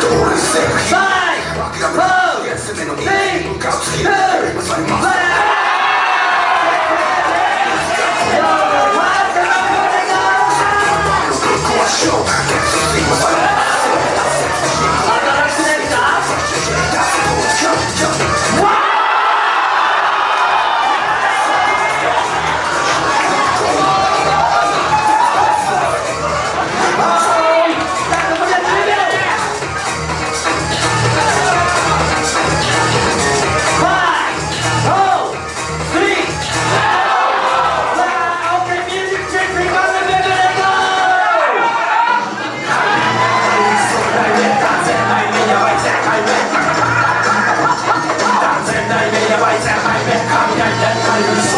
Doctor life.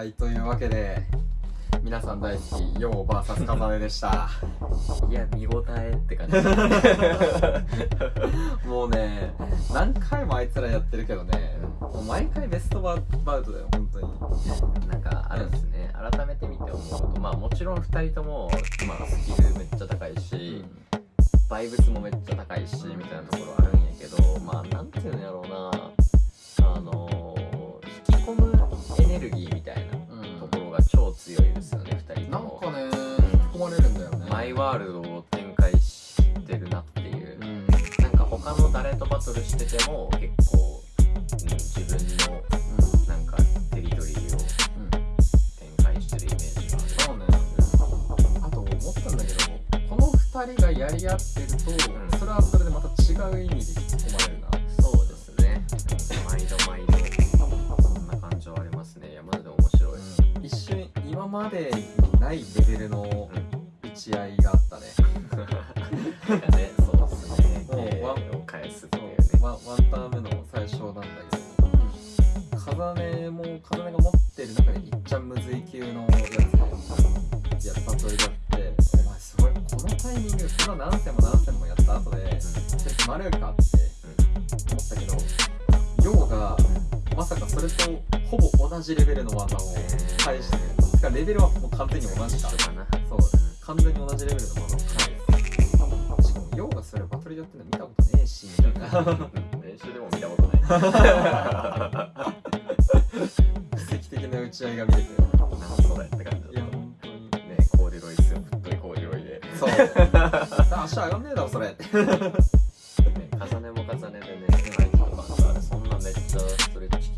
はいというわけで皆さん大好きヨー VS カザネでした。いや見応えって感じ。もうね何回もあいつらやってるけどねもう毎回ベストババウトだよ本当に。なんかあるんですね。改めて見て思うこと。まあもちろん2人とも、まあ、スキルめっちゃ高いし、バイブスもめっちゃ高いしみたいなところあるんやけどまあなんていうんやろうな他の誰とバトルしてても結構、うん、自分のなんかテリトリーをうん展開してるイメージがあるそうねあと思ったんだけどこの2人がやり合ってると、んそれはそれでまた違う意味で引き込まれるなそうですね毎度毎度そんな感情ありますね。いやマジで面白い、一瞬今までにないレベルの打ち合いがあったね、ねそうですね。もう芸ワンを返すっていうねワンワンターン目の最初なんだけど、風音も風音が持ってる中でいっちゃんむずい級のやつでやったとりだってお前すごいこのタイミングそれは何戦も何戦もやった後で決まるかって思ったけどヨウがまさかそれとほぼ同じレベルの技を返してるてかレベルはもう完全に同じか。一緒かな。そう完全に同じレベルの技を返すしかもヨウがそれバトルでやってるの見たことねえしみたいな。練習でも見たことない。奇跡的な打ち合いが見れてなん それって感じだった本当にねコーデュロイスよ太いコーデュロイで そう。足上がんねえだろそれ。ね重ねも重ねでね、そんなめっちゃストレッチ